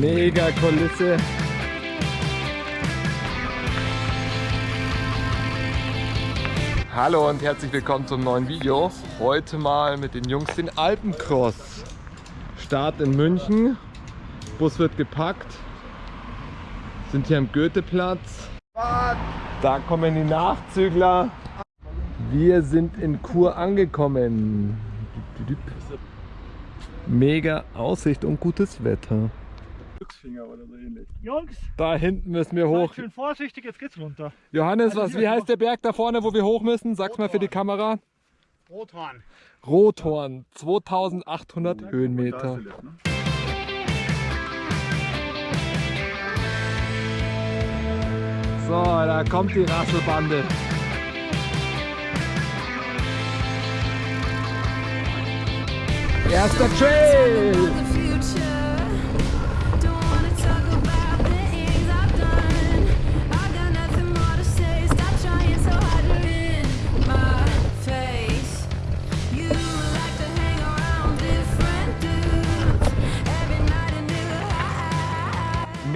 Mega Kulisse. Hallo und herzlich willkommen zum neuen Video. Heute mal mit den Jungs den Alpencross. Start in München. Bus wird gepackt. Sind hier am Goetheplatz. Da kommen die Nachzügler. Wir sind in Chur angekommen. Mega Aussicht und gutes Wetter. Glücksfinger oder so ähnlich. Jungs, Da hinten müssen wir hoch. schön vorsichtig, jetzt geht's runter. Johannes, was, wie heißt der Berg da vorne, wo wir hoch müssen? Sag's mal für die Kamera. Rothorn. Rothorn, 2800 Da ist Höhenmeter. ne? So, da kommt die Rasselbande. Erster Trail!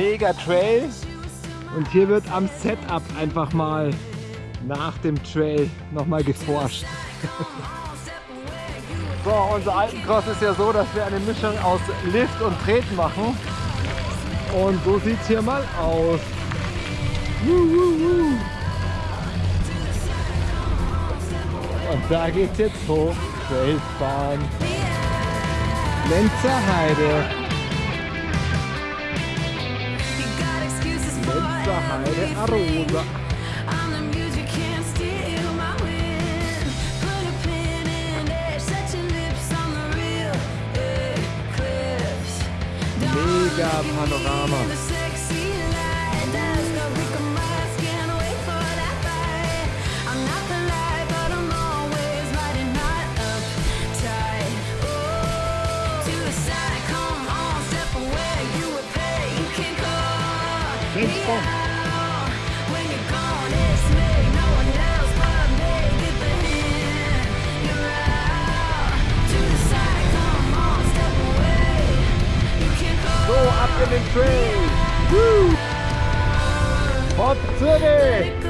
Mega Trail. Und hier wird am Setup einfach mal nach dem Trail nochmal geforscht. So, unser Alpencross ist ja so, dass wir eine Mischung aus Lift und Treten machen. Und so sieht es hier mal aus. Und da geht's jetzt hoch. Trailbahn. Lenzer Heide. The real eclipse. Mega Panorama. So, ab in den Trail. Woo. Hop City.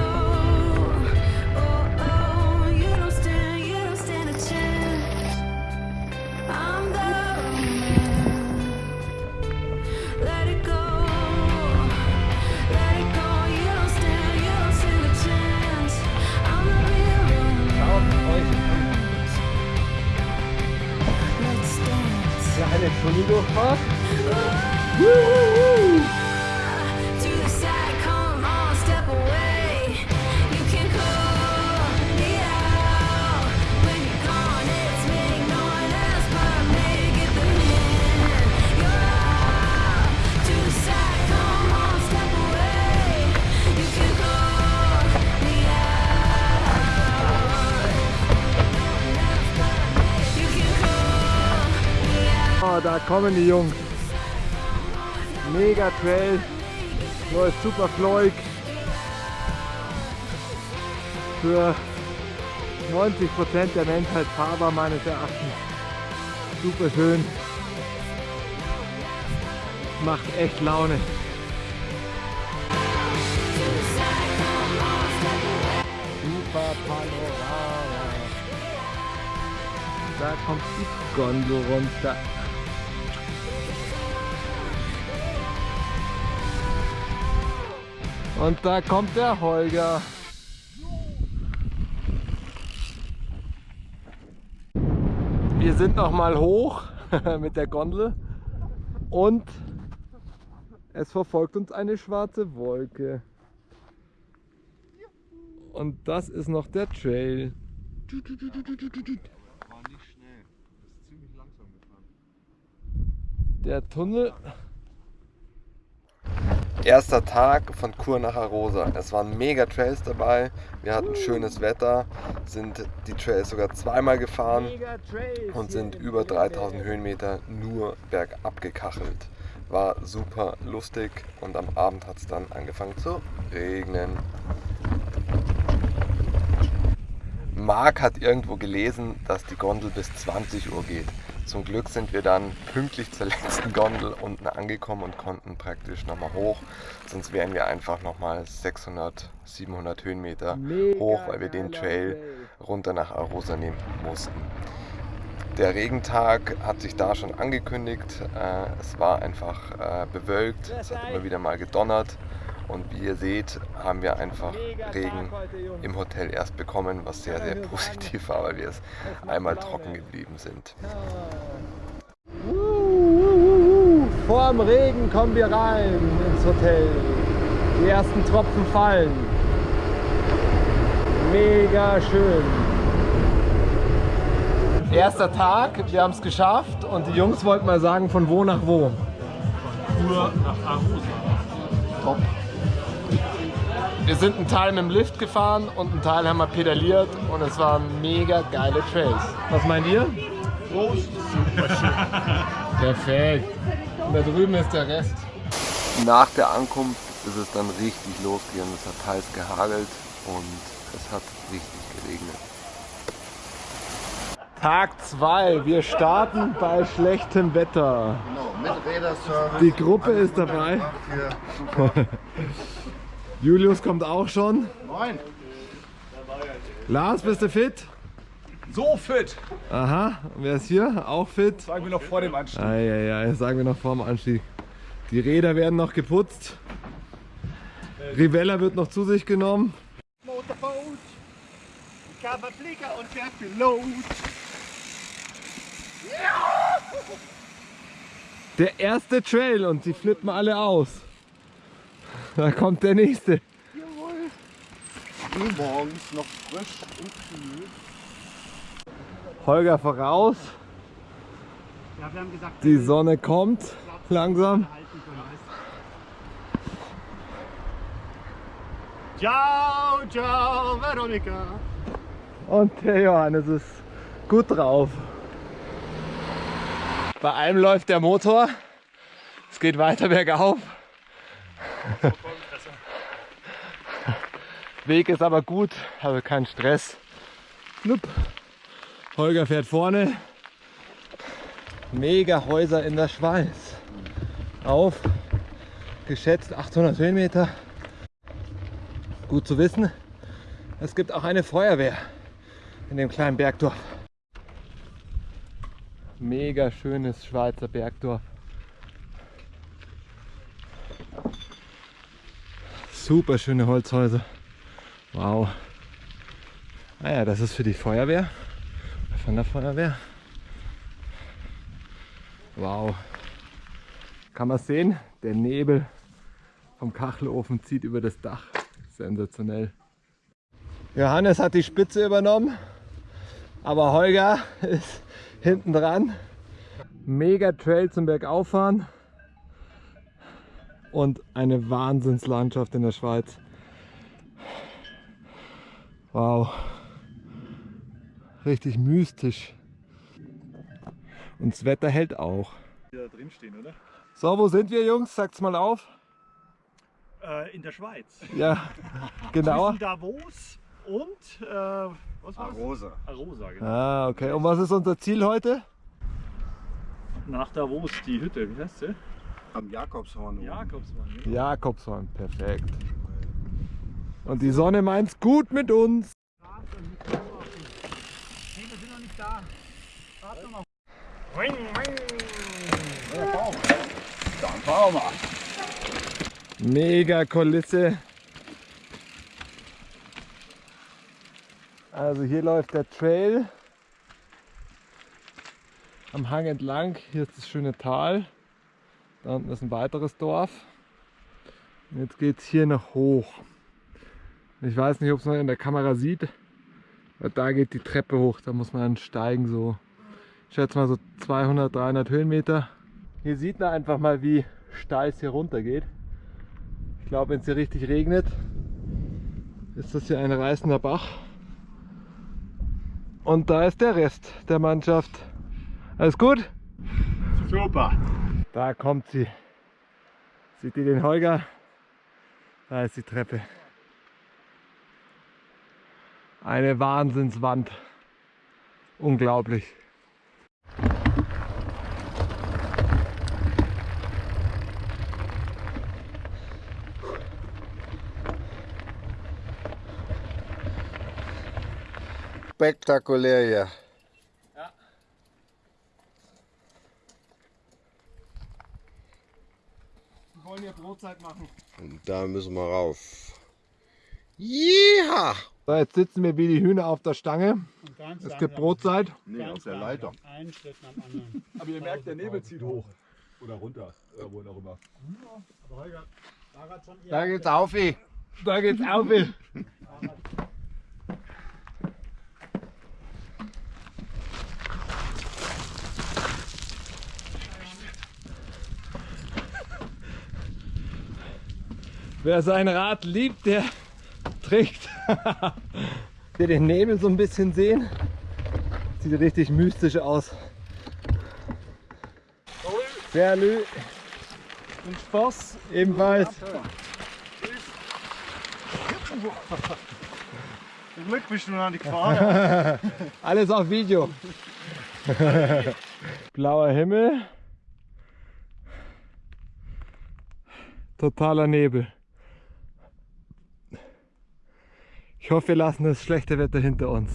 Kommen die Jungs. Mega Trail. Läuft super fluig. Für 90% der Menschheit fahrbar meines Erachtens. Super schön. Macht echt Laune. Super Panorama. Da kommt die Gondel runter. Und da kommt der Holger. Wir sind noch mal hoch mit der Gondel und es verfolgt uns eine schwarze Wolke. Und das ist noch der Trail. War nicht schnell. Ist ziemlich langsam gefahren. Der Tunnel. Erster Tag von Kur nach Arosa. Es waren mega Trails dabei. Wir hatten schönes Wetter, sind die Trails sogar zweimal gefahren und sind über 3000 Höhenmeter nur bergab gekachelt. War super lustig und am Abend hat es dann angefangen zu regnen. Marc hat irgendwo gelesen, dass die Gondel bis 20 Uhr geht. Zum Glück sind wir dann pünktlich zur letzten Gondel unten angekommen und konnten praktisch nochmal hoch. Sonst wären wir einfach nochmal 600, 700 Höhenmeter hoch, weil wir den Trail runter nach Arosa nehmen mussten. Der Regentag hat sich da schon angekündigt. Äh, es war einfach äh, bewölkt, es hat immer wieder mal gedonnert. Und wie ihr seht, haben wir einfach Regen im Hotel erst bekommen, was sehr, sehr positiv war, weil wir es einmal trocken geblieben sind. Vorm Regen kommen wir rein ins Hotel. Die ersten Tropfen fallen. Mega schön. Erster Tag, wir haben es geschafft und die Jungs wollten mal sagen, von wo nach wo. Tour nach Arosa. Top. Wir sind einen Teil mit dem Lift gefahren und einen Teil haben wir pedaliert und es waren mega geile Trails. Was meint ihr? Prost. Perfekt. Und da drüben ist der Rest. Nach der Ankunft ist es dann richtig losgegangen. Es hat teils gehagelt und es hat richtig geregnet. Tag 2. Wir starten bei schlechtem Wetter. Mit Räderservice. Die Gruppe ist dabei. Julius kommt auch schon. Moin. Lars, bist du fit? So fit. Aha. Und wer ist hier? Auch fit? Sagen wir noch vor dem Anstieg. Eieiei, sagen wir noch vor dem Anstieg. Die Räder werden noch geputzt. Rivella wird noch zu sich genommen. Motorboot. Ich habe Flieger und der Pilot. Der erste Trail und die flippen alle aus. Da kommt der nächste. Früh morgens noch frisch und kühl. Holger voraus. Ja, wir haben gesagt, Die Sonne kommt langsam. halten können. Ciao, ciao, Veronika. Und der Johannes ist gut drauf. Bei einem läuft der Motor. Es geht weiter bergauf. Weg ist aber gut, also kein Stress. Flupp. Holger fährt vorne. Mega Häuser in der Schweiz. Auf geschätzt 800 Höhenmeter. Gut zu wissen. Es gibt auch eine Feuerwehr in dem kleinen Bergdorf. Mega schönes Schweizer Bergdorf. Super schöne Holzhäuser. Wow. Naja, das ist für die Feuerwehr. Von der Feuerwehr. Wow. Kann man sehen? Der Nebel vom Kachelofen zieht über das Dach. Sensationell. Johannes hat die Spitze übernommen, aber Holger ist hinten dran. Mega Trail zum Bergauffahren und eine Wahnsinnslandschaft in der Schweiz. Wow. Richtig mystisch. Und das Wetter hält auch. Da drin stehen, oder? So, wo sind wir Jungs? Sagt's mal auf. Äh, in der Schweiz. Ja, genauer. Zwischen Davos und, äh, was war's? Arosa. Arosa, genau. Ah, okay. Und was ist unser Ziel heute? Nach Davos die Hütte, wie heißt sie? Am Jakobshorn. oben. Jakobsmann. ne? Jakobshorn, perfekt. Und die Sonne meint's gut mit uns. Nee, wir sind noch nicht da. Warte noch. Dann fahren wir. Mega Kulisse. Also hier läuft der Trail am Hang entlang. Hier ist das schöne Tal. Da unten ist ein weiteres Dorf. Jetzt geht es hier noch hoch. Ich weiß nicht, ob es man in der Kamera sieht. Aber da geht die Treppe hoch. Da muss man dann steigen so. Ich schätze mal so 200, 300 Höhenmeter. Hier sieht man einfach mal, wie steil es hier runter geht. Ich glaube, wenn es hier richtig regnet, ist das hier ein reißender Bach. Und da ist der Rest der Mannschaft. Alles gut? Super. Da kommt sie. Seht ihr den Holger? Da ist die Treppe. Eine Wahnsinnswand. Unglaublich. Spektakulär, hier. Wollen hier Brotzeit machen. Und da müssen wir rauf. Ja! So, jetzt sitzen wir wie die Hühner auf der Stange. Es gibt Brotzeit. Nee, auf der Leiter. Einen Schritt nach dem anderen. Aber ihr merkt, der Nebel zieht hoch. Oder runter. Oder wo auch immer. Da geht's auf. ey. Da geht's auf. Wer sein Rad liebt, der trägt. Wir den Nebel so ein bisschen sehen. Sieht richtig mystisch aus. Salut. Und Spaß. Ebenfalls. Zum Glück bist du noch nicht gefahren. Alles auf Video. Blauer Himmel. Totaler Nebel. Ich hoffe, wir lassen das schlechte Wetter hinter uns.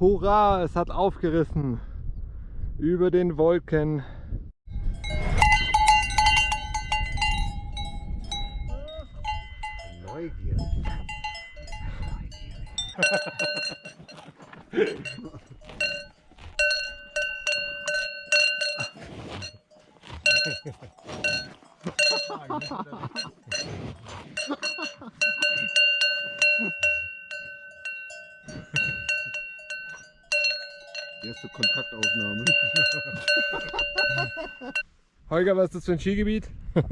Hurra, es hat aufgerissen. Über den Wolken. Neugier. Erste Kontaktaufnahme. Holger, was ist das für ein Skigebiet?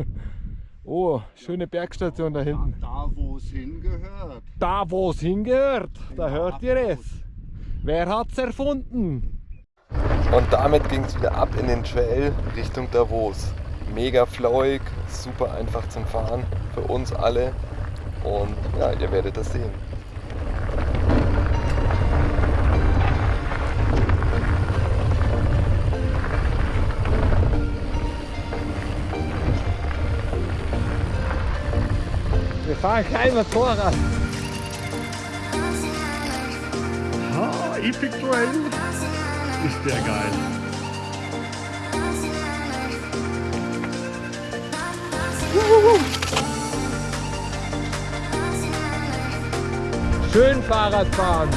Oh, schöne Bergstation da hinten. Da, wo es hingehört. Da, wo es hingehört, da hört ihr es. Wer hat's erfunden? Und damit ging es wieder ab in den Trail Richtung Davos. Mega flowig, super einfach zum Fahren für uns alle. Und ja, ihr werdet das sehen. Wir fahren kein Motorrad. Ah, Epic Trail. Ist der geil. Schön Fahrrad fahren.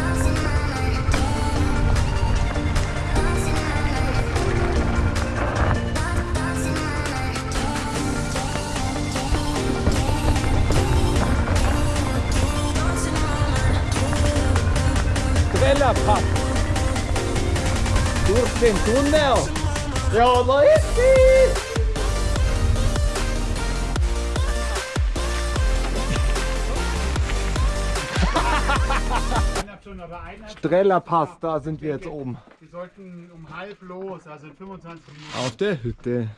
Quellerpass. Durch den Tunnel. Ja, da ist sie. Eineinhalb Strellerpass, da sind wir jetzt oben. Wir sollten um halb los, also in 25 Minuten. Auf der Hütte.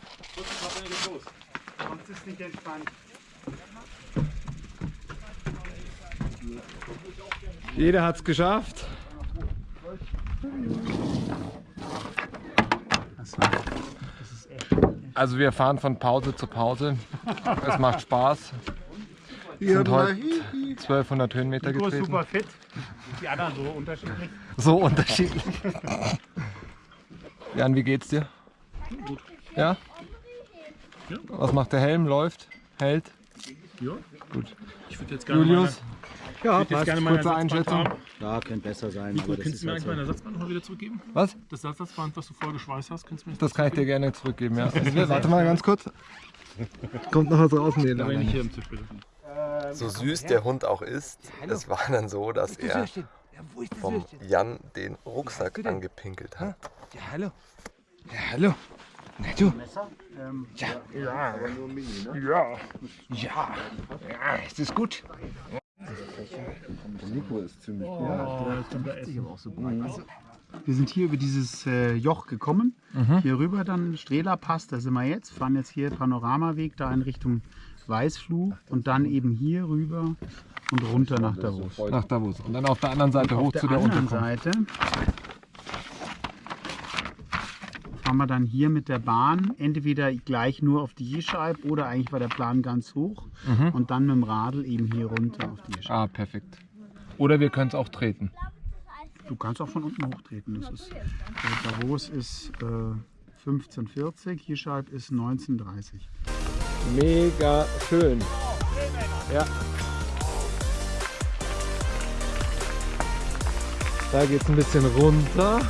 Sonst ist nicht entspannt. Jeder hat's geschafft. Also wir fahren von Pause zu Pause. Es macht Spaß. Wir sind heute 1200 Höhenmeter Nico getreten. super fit. Die anderen so unterschiedlich. So unterschiedlich. Jan, wie geht's dir? Gut. Ja? Was macht der Helm? Läuft? Hält? Ja. Gut. Ich würde jetzt gerne Julius? Ja, jetzt gerne meine kurze Einschätzung. Ersatzband Ja, könnte besser sein. Nico, das ist du mir halt eigentlich so. mein Ersatzband nochmal wieder zurückgeben? Was? Das Ersatzband, was du vorher geschweißt hast, kannst du mir Das kann ich dir gerne zurückgeben, ja. Warte mal ganz kurz. Kommt noch was raus? Nee, Da bin ich hier im Tisch bitte. So süß der Hund auch ist, es war dann so, dass er vom Jan den Rucksack angepinkelt hat. Ja, hallo. Ja, hallo. Na du. Ja. Ja. Ja. Ja. Ist das gut? Nico ist ziemlich Wir sind hier über dieses äh, Joch gekommen. Hier rüber dann Strehlerpass, da sind wir jetzt. Fahren jetzt hier Panoramaweg da in Richtung Weißfluh und dann eben hier rüber und runter nach Davos. Nach Davos. Und dann auf der anderen Seite hoch Auf der zu der anderen Unterkunft. Seite fahren wir dann hier mit der Bahn entweder gleich nur auf die Jeschalb oder eigentlich war der Plan ganz hoch Mhm. und dann mit dem Radl eben hier runter auf die Jeschalb. Ah, perfekt. Oder wir können es auch treten. Du kannst auch von unten hochtreten. Das ist, äh, Davos ist äh, 1540, Hirschalb ist 1930. Mega schön. Ja. Da geht es ein bisschen runter.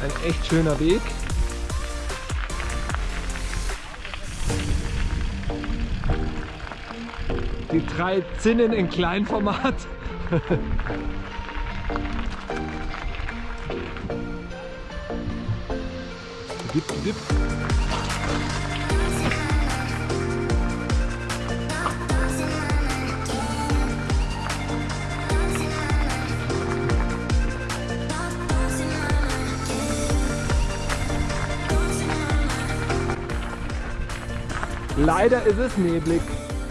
Ein echt schöner Weg. Die drei Zinnen in Kleinformat. dip, dip. Leider ist es neblig.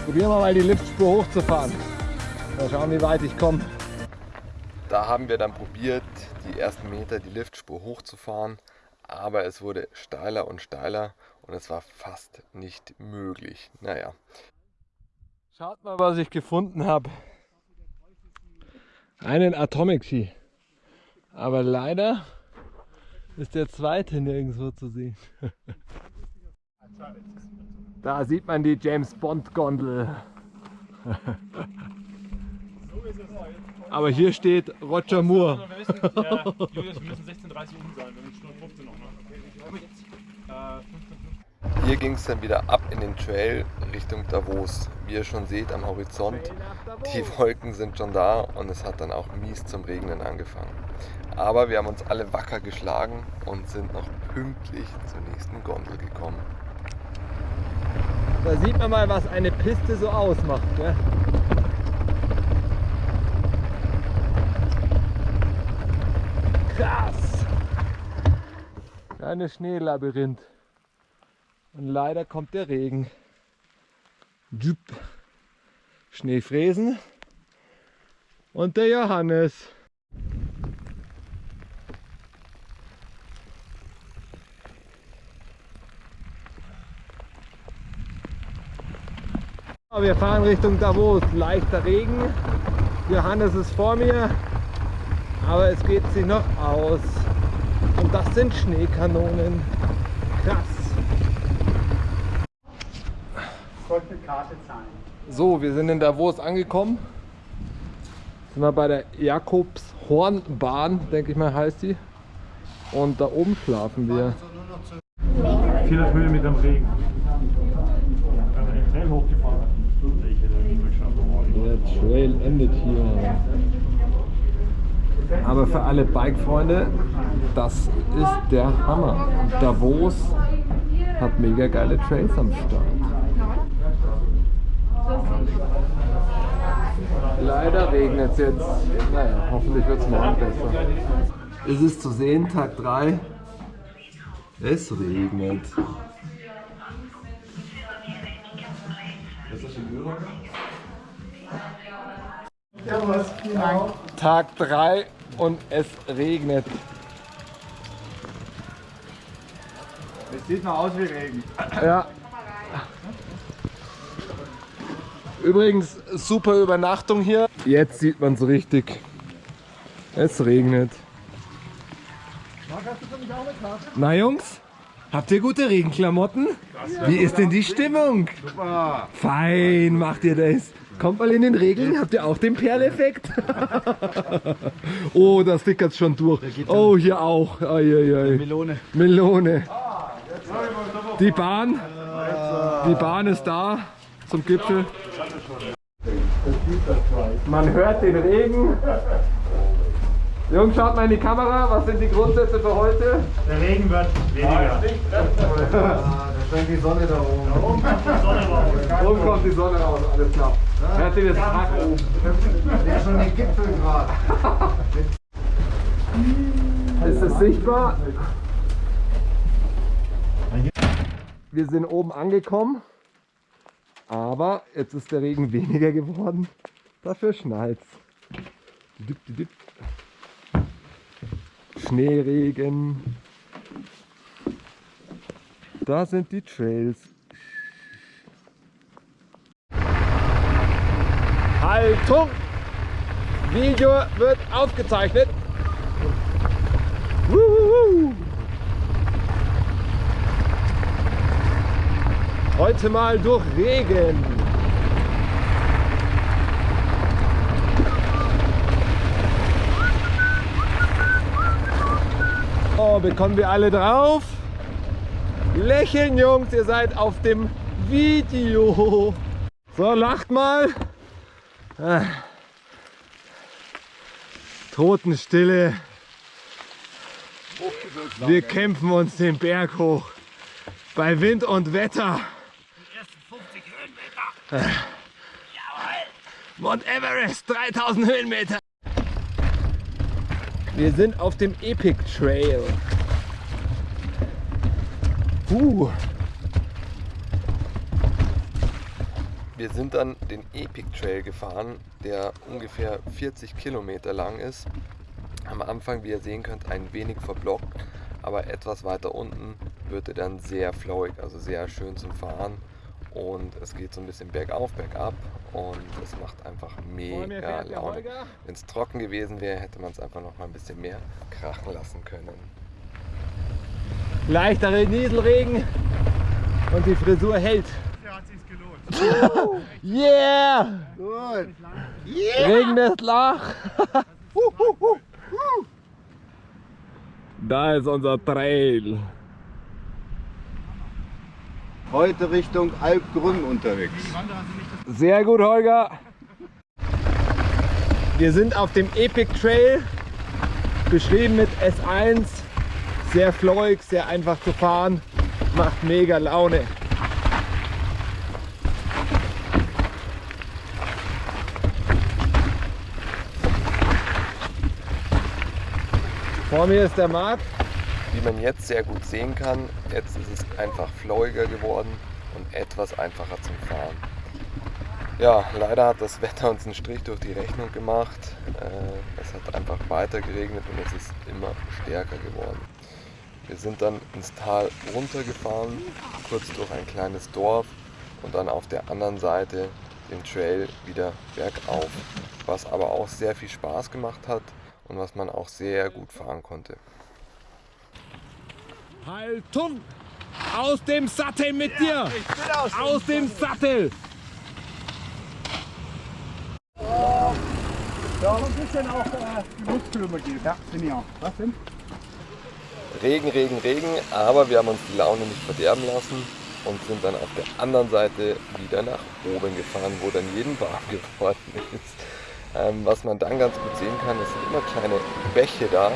Probieren wir mal die Liftspur hochzufahren. Mal schauen, wie weit ich komme. Da haben wir dann probiert, die ersten Meter die Liftspur hochzufahren, aber es wurde steiler und steiler und es war fast nicht möglich. Naja, Schaut mal, was ich gefunden habe. Einen Atomic Ski. Aber leider ist der zweite nirgendwo zu sehen. Da sieht man die James Bond Gondel. Aber hier steht Roger Moore. Wir müssen, ja, Julius, wir müssen 16.30 Uhr um sein, wir haben Stunde 15 noch. Ne? Äh, 15, hier ging es dann wieder ab in den Trail Richtung Davos. Wie ihr schon seht am Horizont, die Wolken sind schon da und es hat dann auch mies zum Regnen angefangen. Aber wir haben uns alle wacker geschlagen und sind noch pünktlich zur nächsten Gondel gekommen. Da sieht man mal, was eine Piste so ausmacht. Gell? Krass! Kleines Schneelabyrinth. Und leider kommt der Regen. Jupp. Schneefräsen. Und der Johannes. Wir fahren Richtung Davos. Leichter Regen. Johannes ist vor mir. Aber es geht sich noch aus. Und das sind Schneekanonen. Krass. Eine Karte zahlen. So, wir sind in Davos angekommen. Sind wir bei der Jakobshornbahn, denke ich mal, heißt die. Und da oben schlafen wir. 400 Höhenmeter im Regen. Wenn wir den Trail hochgefahren hatten. Ich hätte nicht mehr geschafft. Der Trail endet hier. Aber für alle Bike-Freunde, das ist der Hammer. Davos hat mega geile Trails am Start. Leider regnet es jetzt. Naja, hoffentlich wird es morgen besser. Es ist zu sehen, Tag 3. Es regnet. Tag 3 und es regnet. Es sieht mal aus wie Regen. Ja. Übrigens, super Übernachtung hier. Jetzt sieht man es richtig. Es regnet. Na Jungs, habt ihr gute Regenklamotten? Wie ist denn die Stimmung? Super. Fein macht ihr das. Kommt mal in den Regen, habt ihr auch den Perleffekt? oh, das dickert schon durch. Oh, hier auch. Ai, ai, ai. Melone. Melone. Die Bahn, die Bahn ist da zum Gipfel. Man hört den Regen. Jungs, schaut mal in die Kamera. Was sind die Grundsätze für heute? Der Regen wird weniger. Da scheint die Sonne da oben. Oben kommt die Sonne raus, alles klar. Hört ihr das Tag oben? Der schon den Gipfel gerade. Ist es sichtbar? Wir sind oben angekommen, aber jetzt ist der Regen weniger geworden. Dafür dip, dip. Schneeregen. Da sind die Trails. Haltung! Video wird aufgezeichnet. Heute mal durch Regen. Oh, bekommen wir alle drauf? Lächeln, Jungs, ihr seid auf dem Video. So, lacht mal. Ah. Totenstille. Wir kämpfen uns den Berg hoch. Bei Wind und Wetter. Mount Everest, 3000 Höhenmeter. Wir sind auf dem Epic Trail. Uh, Wir sind dann den Epic Trail gefahren, der ungefähr 40 Kilometer lang ist. Am Anfang, wie ihr sehen könnt, ein wenig verblockt, aber etwas weiter unten wird er dann sehr flowig, also sehr schön zum Fahren. Und es geht so ein bisschen bergauf, bergab und es macht einfach mega Laune. Wenn es trocken gewesen wäre, hätte man es einfach noch mal ein bisschen mehr krachen lassen können. leichtere Nieselregen und die Frisur hält. Ja, hat sich's gelohnt. Yeah! Gut. Regen des Lach. Da ist unser Trail. Heute Richtung Alpgrün unterwegs. Sehr gut, Holger. Wir sind auf dem Epic Trail, beschrieben mit S1. Sehr flowig, sehr einfach zu fahren, macht mega Laune. Vor mir ist der Marc. Wie man jetzt sehr gut sehen kann, jetzt ist es einfach flowiger geworden und etwas einfacher zum Fahren. Ja, leider hat das Wetter uns einen Strich durch die Rechnung gemacht. Äh, Es hat einfach weiter geregnet und es ist immer stärker geworden. Wir sind dann ins Tal runtergefahren, kurz durch ein kleines Dorf und dann auf der anderen Seite den Trail wieder bergauf, was aber auch sehr viel Spaß gemacht hat und was man auch sehr gut fahren konnte. Haltung! Aus dem Sattel mit dir! aus, dem Sattel! Ja, ein bisschen auch äh, die Muskeln geht. Ja, finde ich auch. Was denn? Regen, Regen, Regen, aber wir haben uns die Laune nicht verderben lassen und sind dann auf der anderen Seite wieder nach oben gefahren, wo dann jeden warm geworden ist. Ähm, was man dann ganz gut sehen kann, es sind immer kleine Bäche da,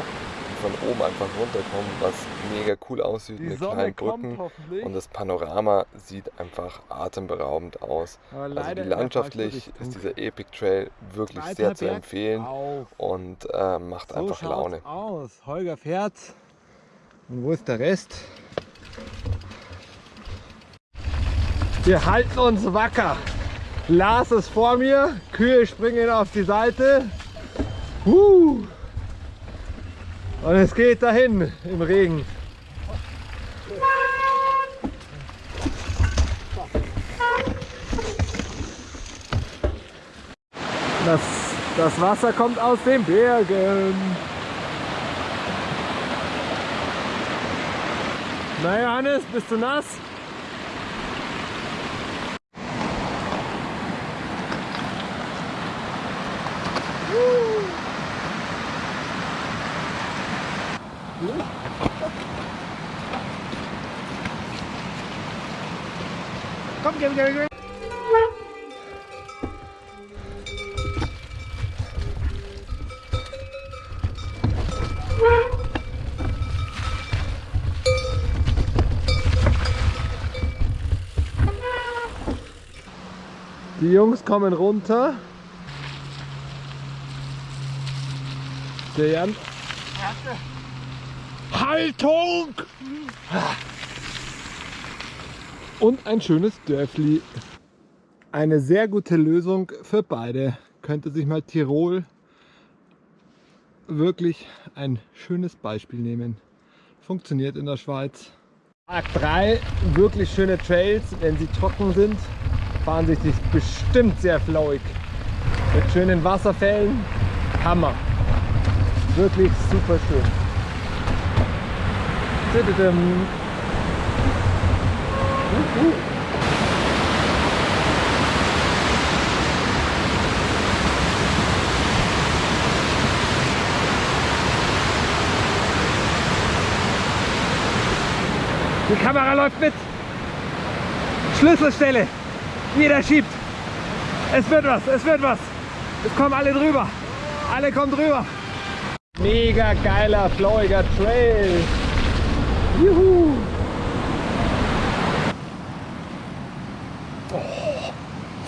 von oben einfach runterkommen, was mega cool aussieht Die mit Sonne kleinen Brücken und das Panorama sieht einfach atemberaubend aus. Aber Also landschaftlich ist dieser Epic Trail wirklich Weiter sehr zu empfehlen und äh, macht So einfach Laune. aus. Holger fährt. Und wo ist der Rest? Wir halten uns wacker. Lars ist vor mir, Kühe springen auf die Seite. Huh. Und es geht dahin im Regen. Das, das Wasser kommt aus den Bergen. Na Johannes, bist du nass? Die Jungs kommen runter. Der Jan. Haltung! Und ein schönes Dörfli. Eine sehr gute Lösung für beide. Könnte sich mal Tirol wirklich ein schönes Beispiel nehmen. Funktioniert in der Schweiz. Tag 3, wirklich schöne Trails, wenn sie trocken sind, fahren sich die bestimmt sehr flauig. Mit schönen Wasserfällen. Hammer. Wirklich super schön. Uh, uh. Die Kamera läuft mit. Schlüsselstelle. Jeder schiebt. Es wird was, es wird was. Es kommen alle drüber. Alle kommen drüber. Mega geiler, flowiger Trail. Juhu.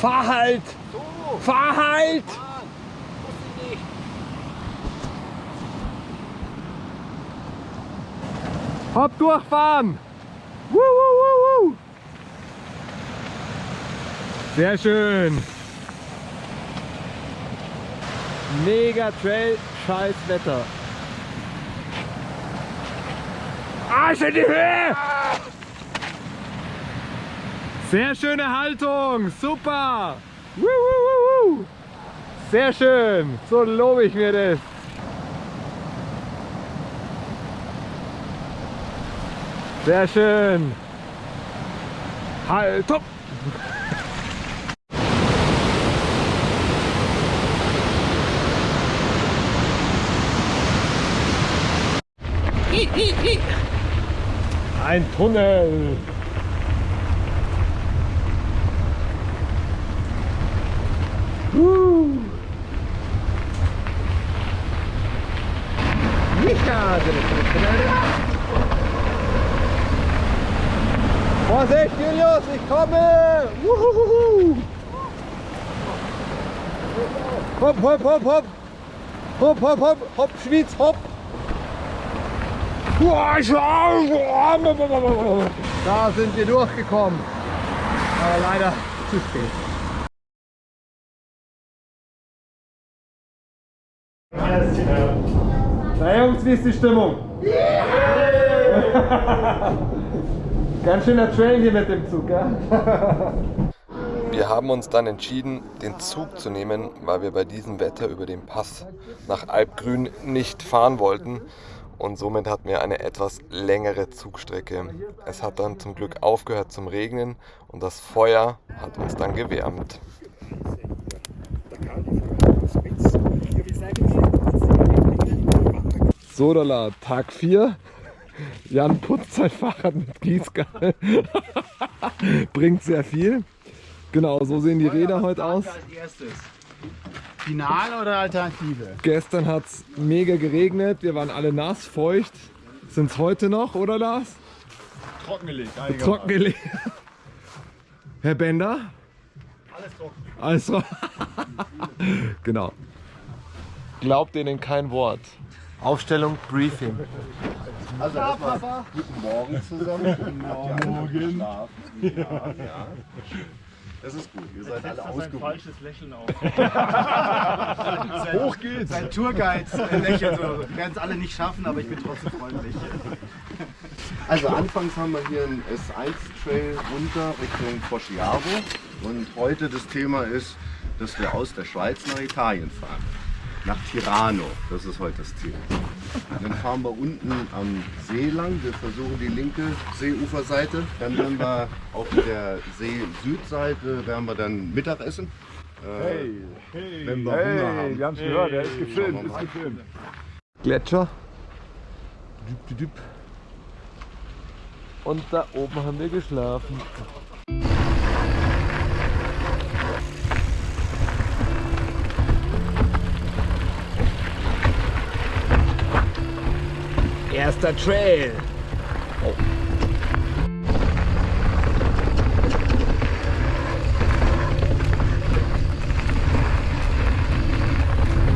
Fahr halt. Fahr halt. Hopp durchfahren. Woo, woo, woo. Sehr schön. Mega Trail, scheiß Wetter. Arsch in die Höhe! Sehr schöne Haltung, super! Sehr schön, so lobe ich mir das. Sehr schön. Haltung! Ein Tunnel. Uh. Vorsicht, Julius, ich komme! Uhuhuhu. Hopp, hopp, hopp, hopp! Hopp, hopp, hopp, hopp, Schwyz, hopp! Da sind wir durchgekommen. Aber leider zu spät. Na Jungs, wie ist die Stimmung? Ganz schöner Trail hier mit dem Zug, gell? Wir haben uns dann entschieden, den Zug zu nehmen, weil wir bei diesem Wetter über den Pass nach Alpgrün nicht fahren wollten. Und somit hatten wir eine etwas längere Zugstrecke. Es hat dann zum Glück aufgehört zum Regnen und das Feuer hat uns dann gewärmt. Sodala, Tag 4. Jan putzt sein Fahrrad mit Gießkanne. Bringt sehr viel. Genau, so sehen die Räder heute aus. Als erstes. Final oder Alternative? Gestern hat es mega geregnet, wir waren alle nass, feucht. Sind es heute noch, oder Lars? Trockengelegt. Trockengelegt. Herr Bender? Alles trocken. Alles trocken. genau. Glaubt denen kein Wort. Aufstellung, Briefing. Also erstmal guten Morgen zusammen. Guten Morgen. Ja, ja. Das ist gut, ihr seid alle ein ausgeruht. falsches Lächeln auf. Hoch geht's! Sein Tourguide lächelt so. Wir werden es alle nicht schaffen, aber ich bin trotzdem freundlich. Also anfangs haben wir hier einen S1-Trail runter Richtung Foschiavo und heute das Thema ist, dass wir aus der Schweiz nach Italien fahren. Nach Tirano, das ist heute das Ziel. Dann fahren wir unten am See lang, wir versuchen die linke Seeuferseite. Dann werden wir auf der See-Südseite werden wir dann Mittagessen. Äh, wenn wir Hunger haben. wir haben es gehört, er ist gefilmt, ist gefilmt. Gletscher. Und da oben haben wir geschlafen. Erster Trail.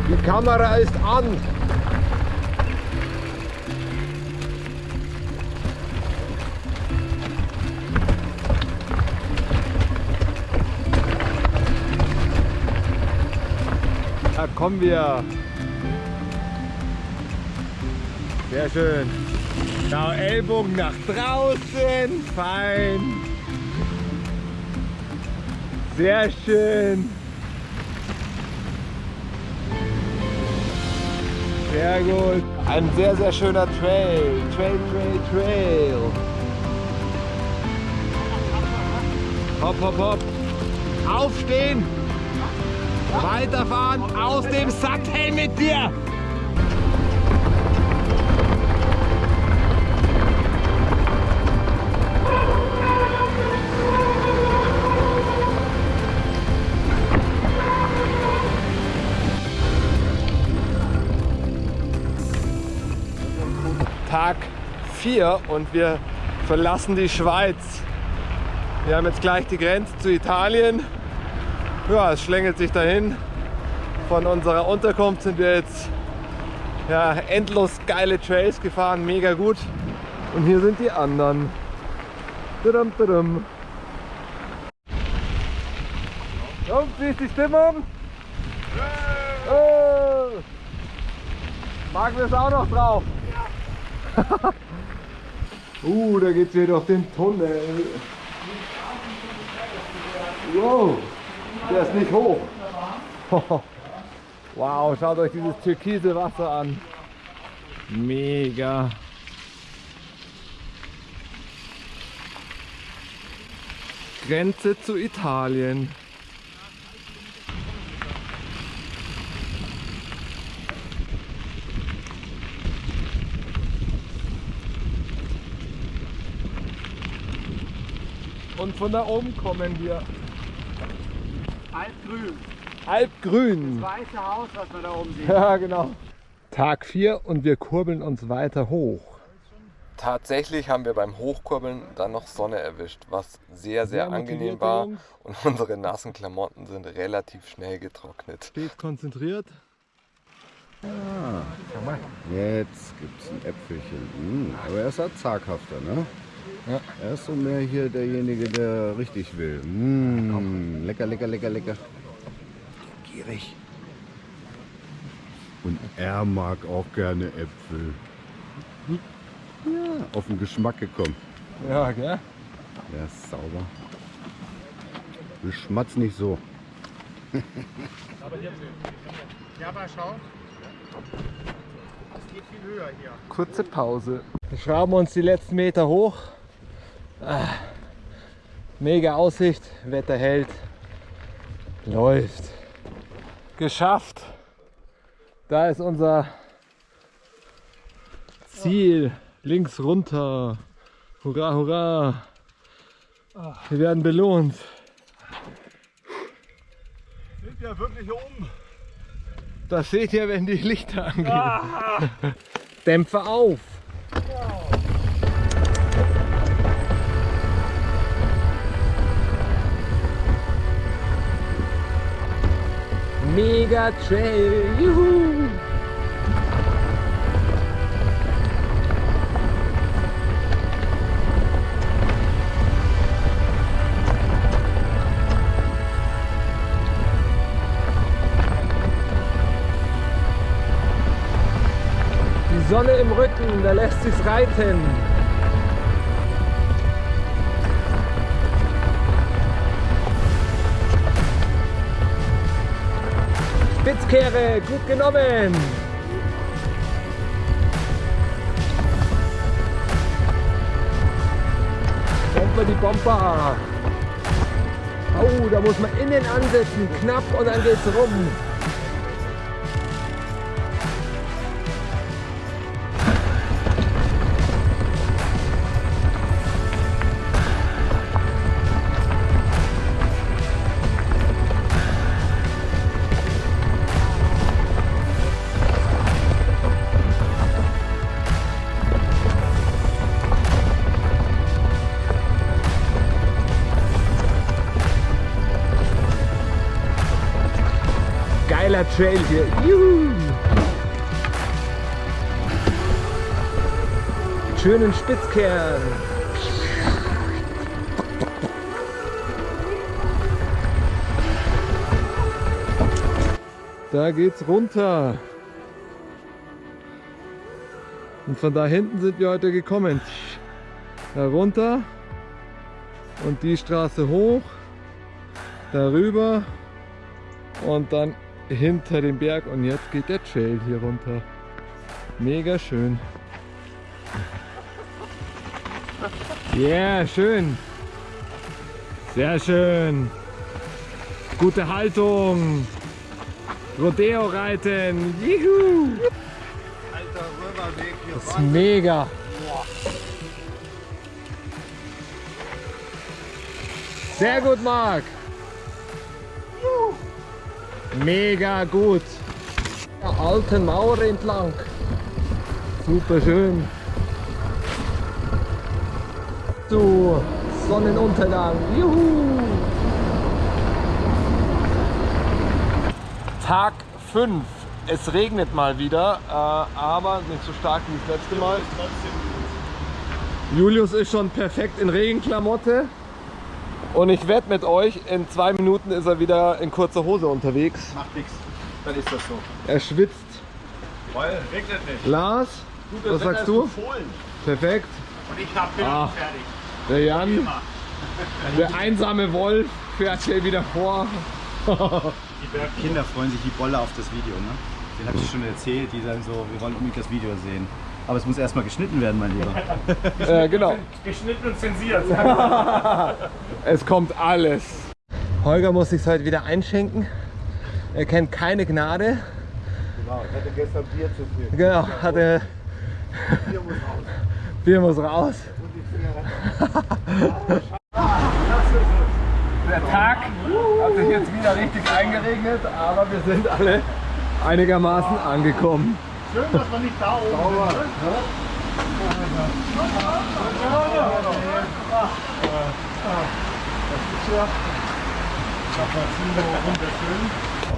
Die Kamera ist an. Da kommen wir. Sehr schön. Genau, Ellbogen nach draußen. Fein. Sehr schön. Sehr gut. Ein sehr, sehr schöner Trail. Trail, Trail, Trail. Hopp, hopp, hopp. Aufstehen. Weiterfahren. Aus dem Sattel mit dir. 4 und wir verlassen die Schweiz. Wir haben jetzt gleich die Grenze zu Italien. Ja, es schlängelt sich dahin. Von unserer Unterkunft sind wir jetzt ja, endlos geile Trails gefahren, mega gut. Und hier sind die anderen. Tudum, tudum. Und wie ist die Stimmung? Oh. Magen ist auch noch drauf. uh, da geht's hier durch den Tunnel. Wow, der ist nicht hoch. wow, schaut euch dieses türkise Wasser an. Mega. Grenze zu Italien. Und von da oben kommen wir. Altgrün. Alpgrün. Weiße Haus, was wir da oben sehen. Ja, genau. Tag 4 und wir kurbeln uns weiter hoch. Tatsächlich haben wir beim Hochkurbeln dann noch Sonne erwischt, was sehr, sehr, Sehr angenehm war. Und unsere nassen Klamotten sind relativ schnell getrocknet. Steht konzentriert. Jetzt gibt es ein Äpfelchen. Mm, aber er ist halt zaghafter, ne? Ja. Er ist so mehr hier derjenige, der richtig will. Mm, lecker, lecker, lecker, lecker. Gierig. Und er mag auch gerne Äpfel. Ja, auf den Geschmack gekommen. Ja, gell? Der ist sauber. Du schmatzt nicht so. Ja, aber schau. Es geht viel höher hier. Kurze Pause. Wir schrauben uns die letzten Meter hoch. Ah, mega Aussicht, Wetter hält. Läuft. Geschafft. Da ist unser Ziel. Links runter. Hurra, hurra. Wir werden belohnt. Sind wir wirklich oben? Das seht ihr, wenn die Lichter angehen. Dämpfer auf. Mega Trail. Juhu. Die Sonne im Rücken, da lässt sich's reiten. Spitzkehre, gut genommen. Bomber die Bomber. Oh, da muss man innen ansetzen, knapp und dann geht's rum. Geiler Trail hier. Juhu. Schönen Spitzkern. Da geht's runter. Und von da hinten sind wir heute gekommen. Da runter und die Straße hoch, darüber und dann hinter dem Berg und jetzt geht der Trail hier runter. Mega schön. Ja, yeah, schön. Sehr schön. Gute Haltung. Rodeo reiten. Juhu. Das ist mega. Sehr gut, Marc. Mega gut. Der alten Mauer entlang. Super schön. Zu Sonnenuntergang. Juhu. Tag 5. Es regnet mal wieder, äh, aber nicht so stark wie das letzte Mal. Julius ist schon perfekt in Regenklamotte. Und ich wette mit euch, in zwei Minuten ist er wieder in kurzer Hose unterwegs. Macht nichts. Dann ist das so. Er schwitzt. Weil regnet nicht. Lars, was sagst du? Perfekt. Und ich hab Ah. fertig. Der Jan, der einsame Wolf, fährt hier wieder vor. Die Kinder freuen sich wie Bolle auf das Video, ne? Den habe ich schon erzählt. Die sagen so, wir wollen unbedingt das Video sehen. Aber es muss erstmal geschnitten werden, mein Lieber. Äh, genau. Geschnitten und zensiert. Es kommt alles. Holger muss sich heute wieder einschenken. Er kennt keine Gnade. Genau, ich hatte gestern Bier zu viel. Genau, hatte. Bier muss raus. Der Tag hat sich jetzt wieder richtig eingeregnet, aber wir sind alle einigermaßen angekommen. Schön, dass man nicht da oben sind. ne?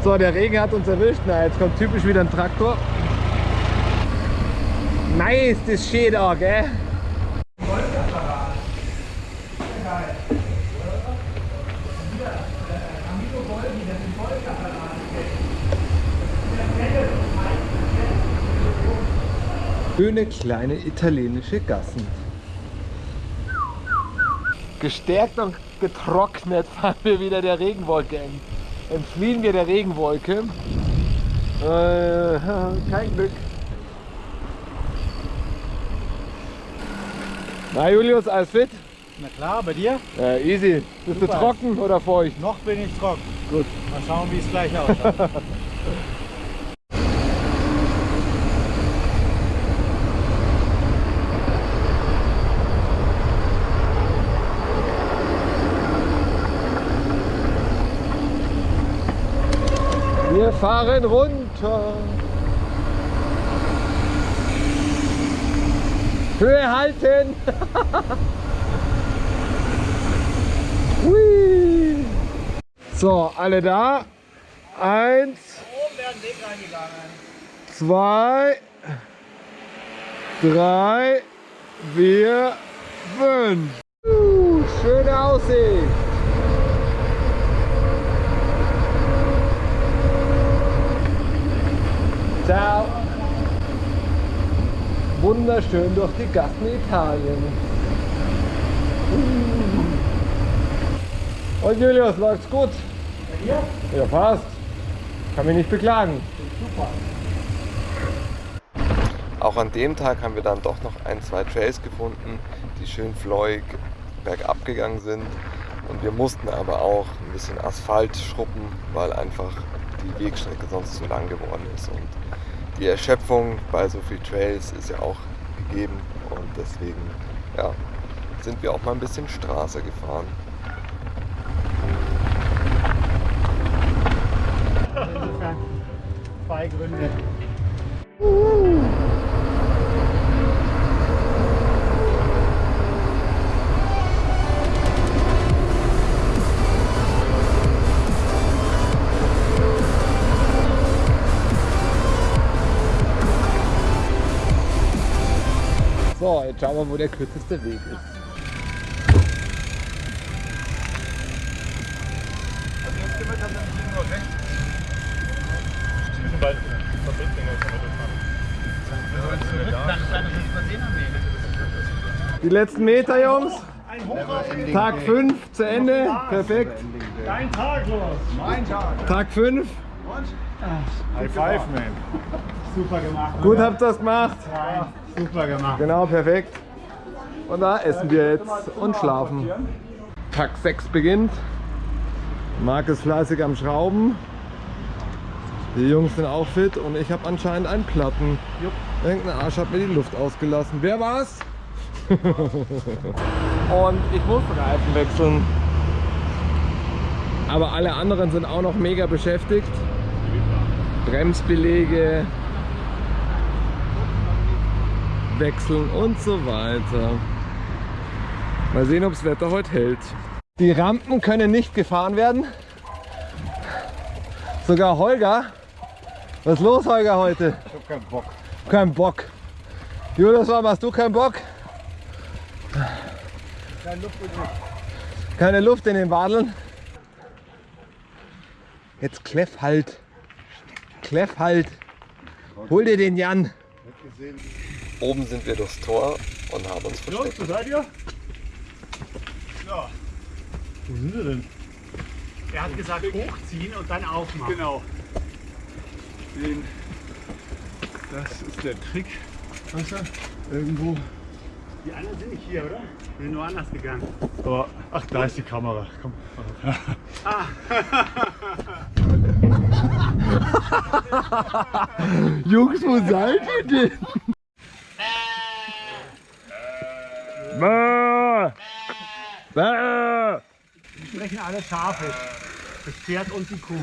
So, der Regen hat uns erwischt. Na, jetzt kommt typisch wieder ein Traktor. Nice, das steht auch, gell? Schöne kleine italienische Gassen. Gestärkt und getrocknet fahren wir wieder der Regenwolke ent- entfliehen wir der Regenwolke. Äh, kein Glück. Na Julius, alles fit? Na klar, bei dir? Ja, easy. Bist du Super. trocken oder feucht? Noch bin ich trocken. Gut. Mal schauen, wie es gleich ausschaut. Wir fahren runter. Höhe halten. So, alle da. Eins. Zwei. Drei. Vier. Fünf. Uh, schöne Aussicht. Ciao. Wunderschön durch die Gassen Italien. Und Julius, läuft's gut? Ja, passt. Kann mich nicht beklagen. Auch an dem Tag haben wir dann doch noch ein, zwei Trails gefunden, die schön flowig bergab gegangen sind. Und wir mussten aber auch ein bisschen Asphalt schruppen, weil einfach die Wegstrecke sonst zu lang geworden ist. Und die Erschöpfung bei so vielen Trails ist ja auch gegeben. Und deswegen ja, sind wir auch mal ein bisschen Straße gefahren. Insofern zwei Gründe. So, schauen wir, wo der kürzeste Weg ist. Die letzten Meter, Jungs. Tag 5 zu Ende. Perfekt. Dein Tag los. Tag 5. High five, man. Super gemacht. Gut habt ihr das gemacht. Nein, super gemacht. Genau, perfekt. Und da essen wir jetzt und schlafen. Tag 6 beginnt. Marc ist fleißig am Schrauben. Die Jungs sind auch fit und ich habe anscheinend einen Platten. Irgendein Arsch hat mir die Luft ausgelassen. Wer war's? und ich muss Reifen wechseln. Aber alle anderen sind auch noch mega beschäftigt. Bremsbelege, wechseln und so weiter. Mal sehen, ob das Wetter heute hält. Die Rampen können nicht gefahren werden. Sogar Holger. Was ist los, Holger, heute? Ich hab keinen Bock. Kein Bock. Julius, warum hast du keinen Bock? Keine Luft Keine Luft in den Wadeln. Jetzt Kleff halt. Kleff halt. Hol dir den Jan. Oben sind wir durchs Tor und haben uns versteckt. Wo seid ihr? Ja. Wo sind sie denn? Er hat gesagt, hochziehen und dann aufmachen. Genau. Den, das ist der Trick. Weißt du? Irgendwo. Die anderen sind nicht hier, oder? Die sind nur anders gegangen. Aber, ach, da ist die Kamera. Komm. Jungs, wo seid ihr denn? Bäh. Bäh. Die sprechen alle Schafisch. Das Pferd und die Kuh.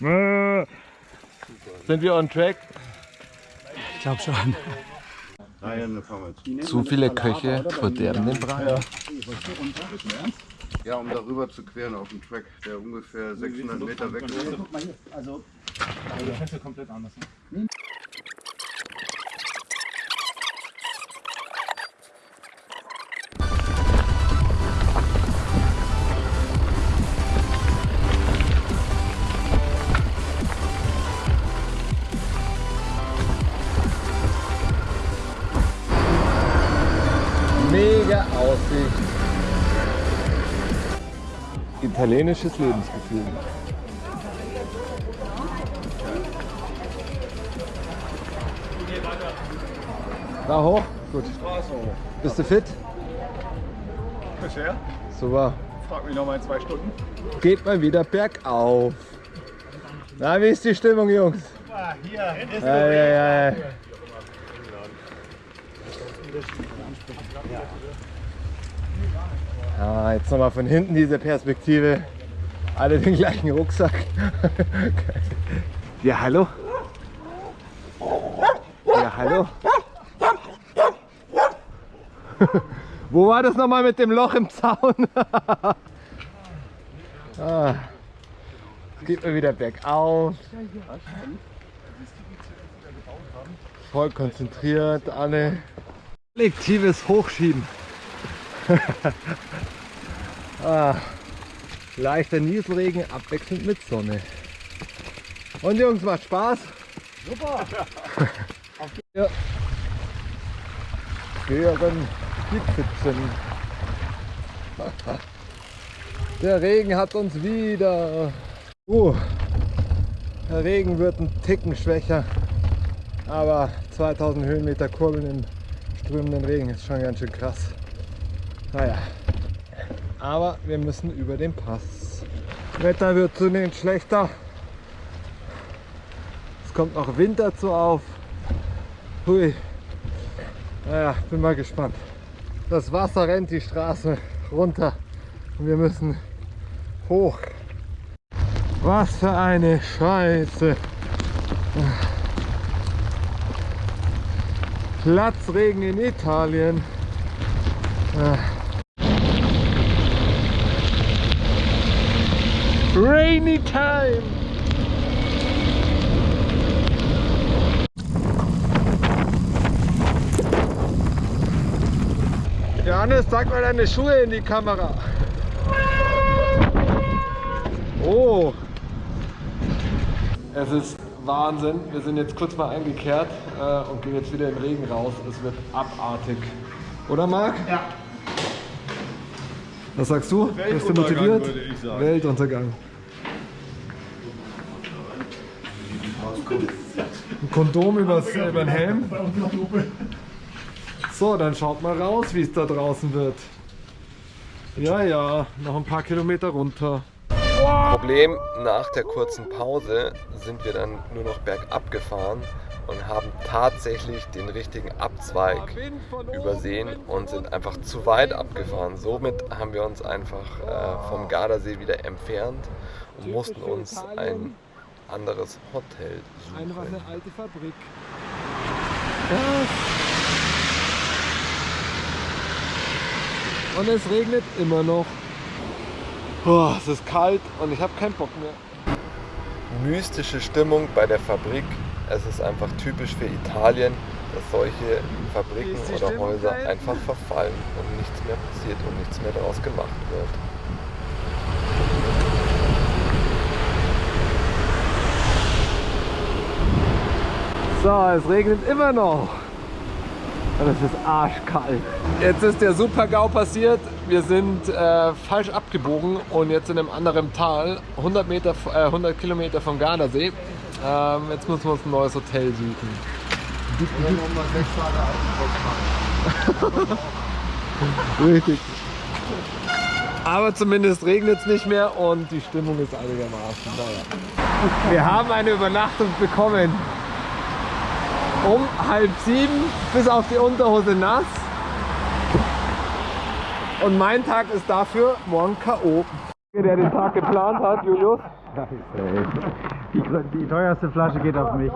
Bäh. Sind wir on track? Ich glaube schon. Wir. Zu viele Köche verderben den Brei. Ja, um darüber zu queren auf dem Track, der ungefähr 600 Meter weg ist. Also, also das ist komplett anders. Ne? Mega Aussicht. Italienisches Lebensgefühl. Da hoch? Gut. Bist du fit? Bisher? Super. Frag mich noch mal in zwei Stunden. Geht mal wieder bergauf. Na, wie ist die Stimmung, Jungs? Ah, hier, ist Ei, ei, ei. Ah, jetzt nochmal von hinten diese Perspektive. Alle den gleichen Rucksack. Ja, hallo? Ja, hallo? Wo war das nochmal mit dem Loch im Zaun? ah, geht mir wieder bergauf. Voll konzentriert, alle. Kollektives Hochschieben. ah, leichter Nieselregen abwechselnd mit Sonne. Und Jungs, macht Spaß? Super! ja. Hören die Pfützen. Der Regen hat uns wieder. Uh, der Regen wird ein Ticken schwächer. Aber 2000 Höhenmeter Kurbeln im strömenden Regen ist schon ganz schön krass. Naja. Aber wir müssen über den Pass. Wetter wird zunehmend schlechter. Es kommt noch Wind dazu auf. Hui. Naja, bin mal gespannt. Das Wasser rennt die Straße runter und wir müssen hoch. Was für eine Scheiße. Platzregen in Italien. Ah. Rainy time. Johannes, zeig mal deine Schuhe in die Kamera. Oh. Es ist Wahnsinn. Wir sind jetzt kurz mal eingekehrt äh, und gehen jetzt wieder im Regen raus. Es wird abartig. Oder Marc? Ja. Was sagst du? Bist du Weltuntergang, motiviert? Weltuntergang. Ein Kondom übers, über den Helm. So, dann schaut mal raus, wie es da draußen wird. Ja, ja, noch ein paar Kilometer runter. Problem, nach der kurzen Pause sind wir dann nur noch bergab gefahren und haben tatsächlich den richtigen Abzweig übersehen und sind einfach zu weit abgefahren. Somit haben wir uns einfach äh, vom Gardasee wieder entfernt und mussten uns ein anderes Hotel Einfach suchen. eine alte Fabrik. Und es regnet immer noch. Boah, es ist kalt und ich habe keinen Bock mehr. Mystische Stimmung bei der Fabrik. Es ist einfach typisch für Italien, dass solche Fabriken oder Häuser einfach verfallen und nichts mehr passiert und nichts mehr daraus gemacht wird. So, es regnet immer noch. Und es ist arschkalt. Jetzt ist der Super-GAU passiert. Wir sind äh, falsch abgebogen und jetzt in einem anderen Tal, 100, Meter, äh, 100 Kilometer vom Gardasee. Ähm, jetzt müssen wir uns ein neues Hotel suchen. Richtig. Aber zumindest regnet es nicht mehr und die Stimmung ist einigermaßen. Naja. Wir haben eine Übernachtung bekommen. Um halb sieben bis auf die Unterhose nass. Und mein Tag ist dafür morgen K.O. Der den Tag geplant hat, Julius. Die, die teuerste Flasche geht auf mich.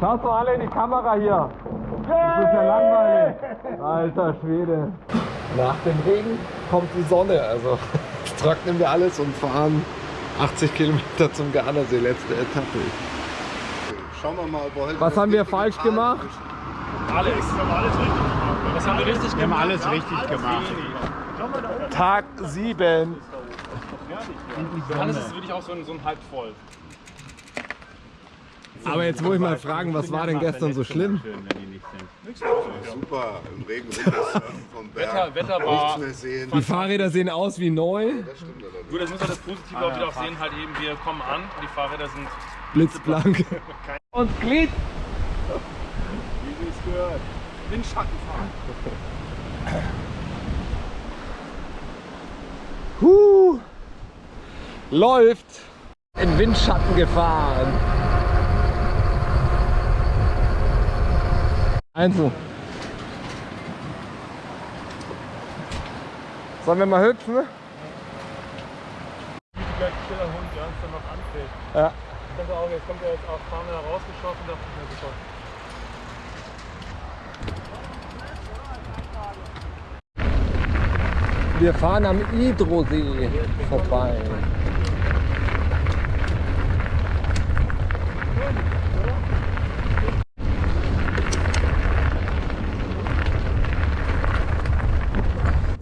Schaut doch alle in die Kamera hier. Das ist ja langweilig. Alter Schwede. Nach dem Regen kommt die Sonne. Also trocknen wir alles und fahren 80 Kilometer zum Gardasee, letzte Etappe. Schauen wir mal, ob wir heute Was haben wir falsch gemacht? Alles. Wir haben alles richtig gemacht. Was haben wir richtig Wir haben alles richtig gemacht. Tag 7. Alles ist wirklich auch so ein, so ein halb voll. Aber jetzt muss ich mal fragen, was war denn gestern so schlimm? super im Regen runtersurfen vom Berg. Wetter, Wetter war. Die Fahrräder sehen aus wie neu. Gut, das muss man das Positive auch wieder auch sehen. Halt eben, wir kommen an. Die Fahrräder sind. Blitzblank. Und Glied. Wie es gehört. Windschatten fahren. Huh. Läuft. In Windschatten gefahren. Einzel. Sollen wir mal hüpfen? Gleich stiller Hund, ja, ist dann noch anfällt. Ja. Ich dachte auch, jetzt kommt er jetzt auch paar Mal rausgeschossen, dachte ich mir super. Wir fahren am Idrosee vorbei.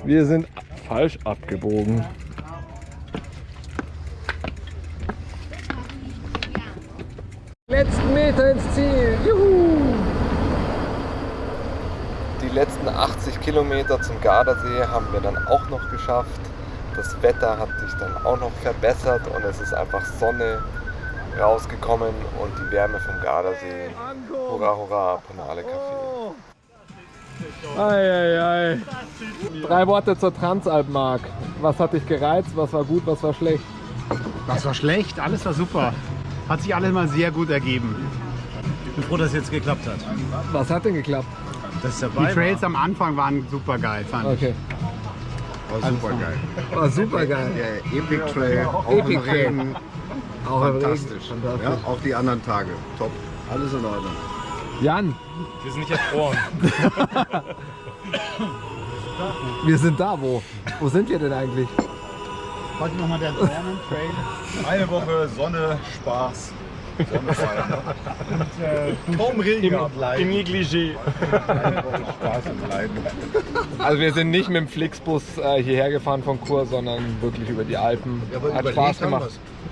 Wir sind falsch abgebogen. Letzten Meter ins Ziel. Juhu! Die letzten 80 Kilometer zum Gardasee haben wir dann auch noch geschafft. Das Wetter hat sich dann auch noch verbessert und es ist einfach Sonne rausgekommen und die Wärme vom Gardasee. Hurra, hurra, Panale Café. Eieiei. Drei Worte zur Transalpmark. Was hat dich gereizt? Was war gut? Was war schlecht? Was war schlecht? Alles war super. Hat sich alles mal sehr gut ergeben. Ich bin froh, dass es jetzt geklappt hat. Was hat denn geklappt? Dass es Die dabei Trails am Anfang waren super geil, fand ich. Okay. War super geil. War super geil. Der Epic Trail, auch Epic im Trail. Regen, Auch im Regen. fantastisch. Fantastisch. Ja, auch die anderen Tage, top. Alles in Ordnung. Jan, Wir sind nicht erfroren. wir sind da. Wo? Wo sind wir denn eigentlich? Heute nochmal der Dornen Trail. Eine Woche Sonne, Spaß. Sonnenschein. und äh, kaum Regen und Im Leiden. Negligé. Spaß und Leiden. Also wir sind nicht mit dem Flixbus äh, hierher gefahren von Chur, sondern wirklich über die Alpen. aber Hat Spaß gemacht.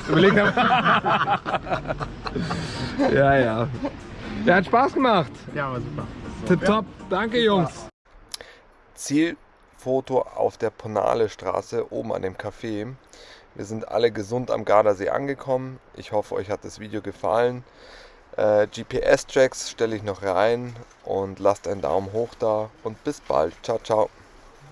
Überlegt haben. ja, ja. Ja, hat Spaß gemacht. Ja, war super. Tipptopp. Danke, Jungs. Ziel Foto auf der Ponale Straße oben an dem Café. Wir sind alle gesund am Gardasee angekommen. Ich hoffe, euch hat das Video gefallen. Äh, GPS-Tracks stelle ich noch rein und lasst einen Daumen hoch da und bis bald. Ciao, ciao.